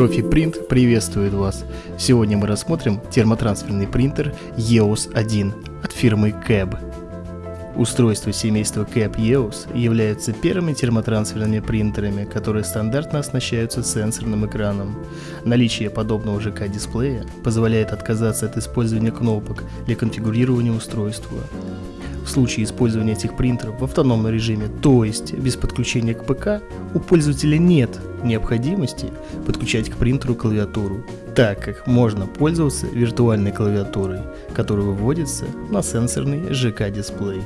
Профи Принт приветствует вас. Сегодня мы рассмотрим термотрансферный принтер EOS 1 от фирмы CAB. Устройства семейства CAB EOS являются первыми термотрансферными принтерами, которые стандартно оснащаются сенсорным экраном. Наличие подобного ЖК-дисплея позволяет отказаться от использования кнопок для конфигурирования устройства. В случае использования этих принтеров в автономном режиме, то есть без подключения к ПК, у пользователя нет необходимости подключать к принтеру клавиатуру, так как можно пользоваться виртуальной клавиатурой, которая выводится на сенсорный ЖК-дисплей.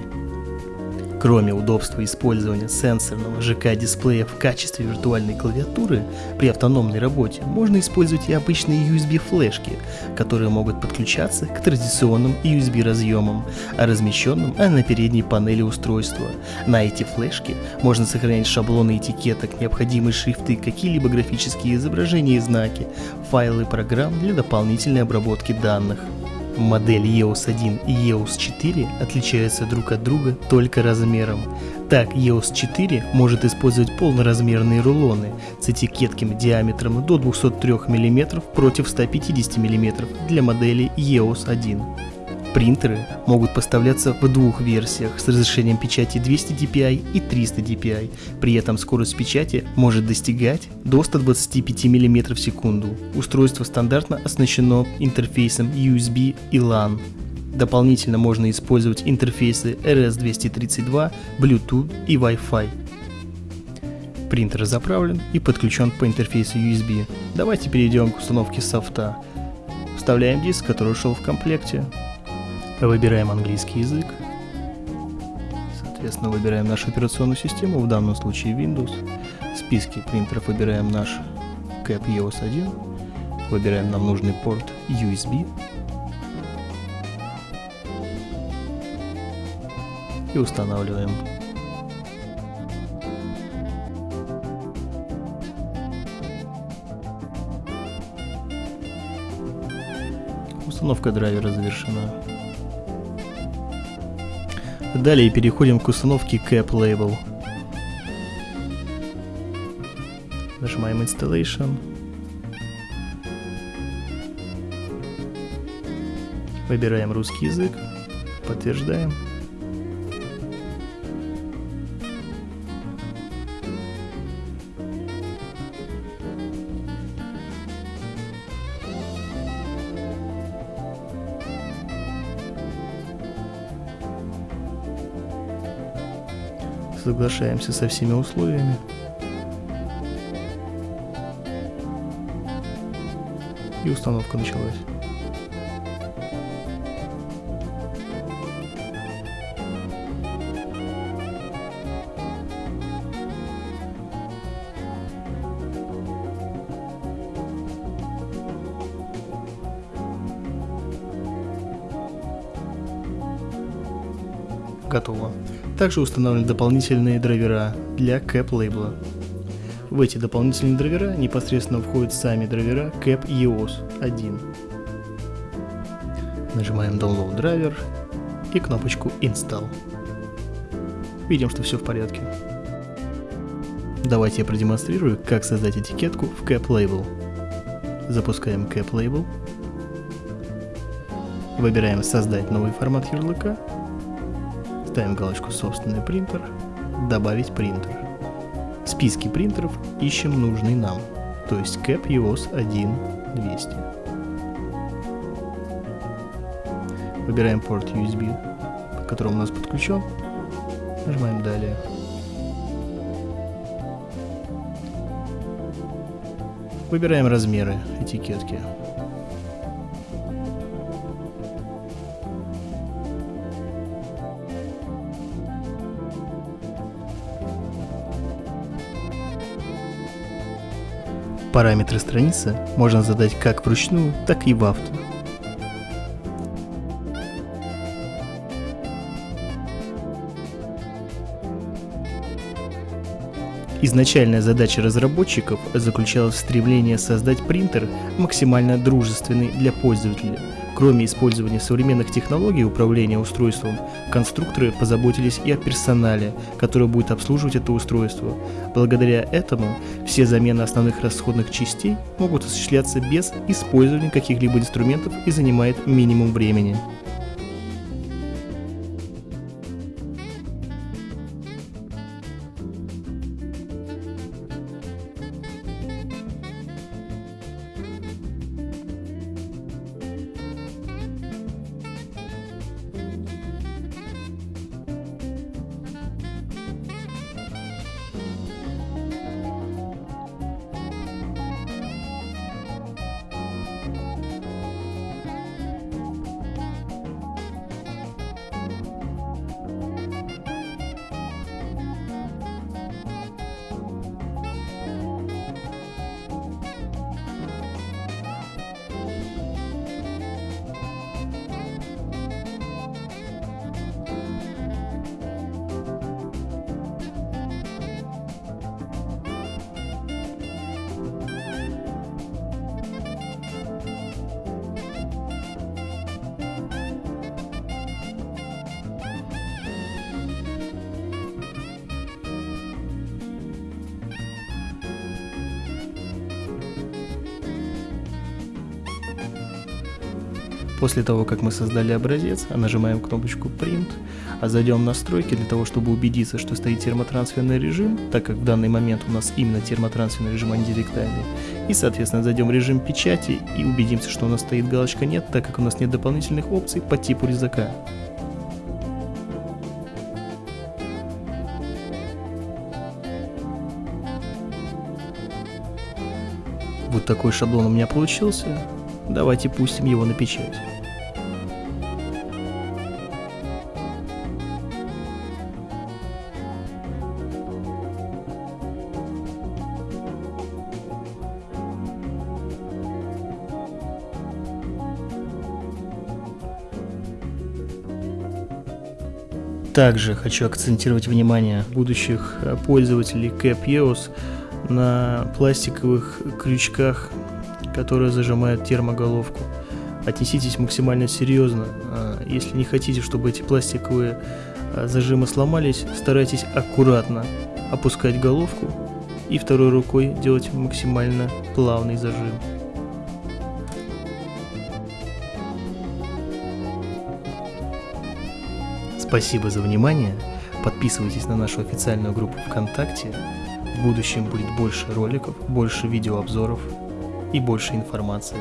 Кроме удобства использования сенсорного ЖК-дисплея в качестве виртуальной клавиатуры, при автономной работе можно использовать и обычные USB-флешки, которые могут подключаться к традиционным USB разъемам, размещенным на передней панели устройства. На эти флешки можно сохранять шаблоны этикеток, необходимые шрифты, какие-либо графические изображения и знаки, файлы программ для дополнительной обработки данных. Модели EOS 1 и EOS 4 отличаются друг от друга только размером. Так, EOS 4 может использовать полноразмерные рулоны с этикетками диаметром до 203 мм против 150 мм для модели EOS 1. Принтеры могут поставляться в двух версиях с разрешением печати 200 dpi и 300 dpi, при этом скорость печати может достигать до 125 мм в секунду. Устройство стандартно оснащено интерфейсом USB и LAN. Дополнительно можно использовать интерфейсы RS-232, Bluetooth и Wi-Fi. Принтер заправлен и подключен по интерфейсу USB. Давайте перейдем к установке софта. Вставляем диск, который ушел в комплекте. Выбираем английский язык. Соответственно, выбираем нашу операционную систему, в данном случае Windows. В списке принтеров выбираем наш CAP EOS 1. Выбираем нам нужный порт USB. И устанавливаем. Установка драйвера завершена. Далее переходим к установке Cap Label. Нажимаем Installation. Выбираем русский язык. Подтверждаем. Соглашаемся со всеми условиями. И установка началась. Готово. Также установлены дополнительные драйвера для CAP лейбла. В эти дополнительные драйвера непосредственно входят сами драйвера CAP EOS 1. Нажимаем Download драйвер и кнопочку Install. Видим, что все в порядке. Давайте я продемонстрирую, как создать этикетку в CAP Label. Запускаем CAP Label. Выбираем «Создать новый формат ярлыка» Ставим галочку «Собственный принтер», «Добавить принтер». В списке принтеров ищем нужный нам, то есть CAP EOS 1200. Выбираем порт USB, к которому у нас подключен, нажимаем «Далее». Выбираем размеры этикетки Параметры страницы можно задать как вручную, так и в авто. Изначальная задача разработчиков заключалась в стремлении создать принтер максимально дружественный для пользователя, Кроме использования современных технологий управления устройством, конструкторы позаботились и о персонале, который будет обслуживать это устройство. Благодаря этому все замены основных расходных частей могут осуществляться без использования каких-либо инструментов и занимает минимум времени. После того, как мы создали образец, нажимаем кнопочку Print, а зайдем в настройки для того, чтобы убедиться, что стоит термотрансферный режим, так как в данный момент у нас именно термотрансферный режим, а не директальный. И, соответственно, зайдем в режим печати и убедимся, что у нас стоит галочка «Нет», так как у нас нет дополнительных опций по типу резака. Вот такой шаблон у меня получился. Давайте пустим его на печать. Также хочу акцентировать внимание будущих пользователей Cap EOS на пластиковых крючках которые зажимают термоголовку. Отнеситесь максимально серьезно. А, если не хотите, чтобы эти пластиковые а, зажимы сломались, старайтесь аккуратно опускать головку и второй рукой делать максимально плавный зажим. Спасибо за внимание. Подписывайтесь на нашу официальную группу ВКонтакте. В будущем будет больше роликов, больше видеообзоров и больше информации.